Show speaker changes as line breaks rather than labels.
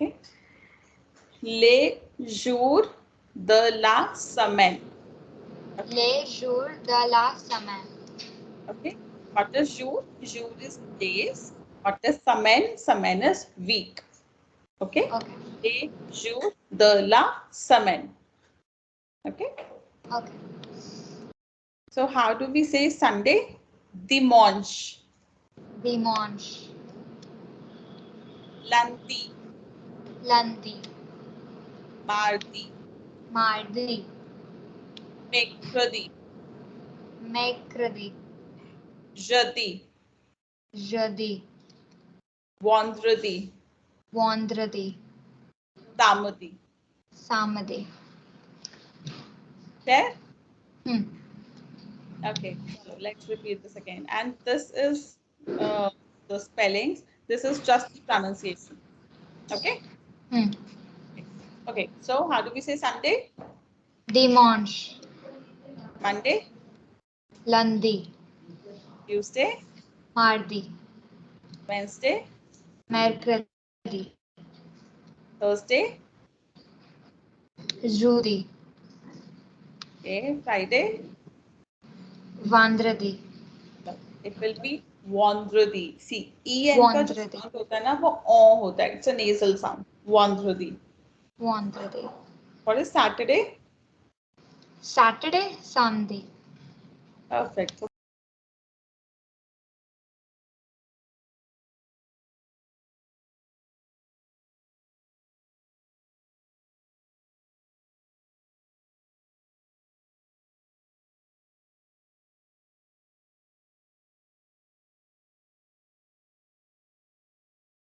Okay. Les jours de la semaine.
Le jour de la semaine.
Okay. What is jour? Jour is days. What is semaine? Semaine is week. Okay.
Okay.
Les jours de la semaine. Okay.
Okay.
So how do we say Sunday? Dimanche.
Dimanche.
Lundi.
Lundi.
Mardi.
Mardi.
Mercredi.
Mercredi.
Jeudi.
Jeudi.
Vendredi.
Vendredi.
Samedi.
Samedi.
There?
Hmm.
Okay, so let's repeat this again. And this is uh, the spellings. This is just the pronunciation. Okay?
Hmm.
Okay, so how do we say Sunday?
Dimanche.
Monday?
Lundi.
Tuesday?
Mardi.
Wednesday?
Mercredi.
Thursday?
Jeudi.
Okay, Friday?
Vendredi.
It will be वॉन्ध्रदी C E N का जो sound होता है ना वो ओ होता है। इट्स अ नेसल साउंड
वॉन्ध्रदी
वॉन्ध्रदी what is
Saturday Saturday
Sunday perfect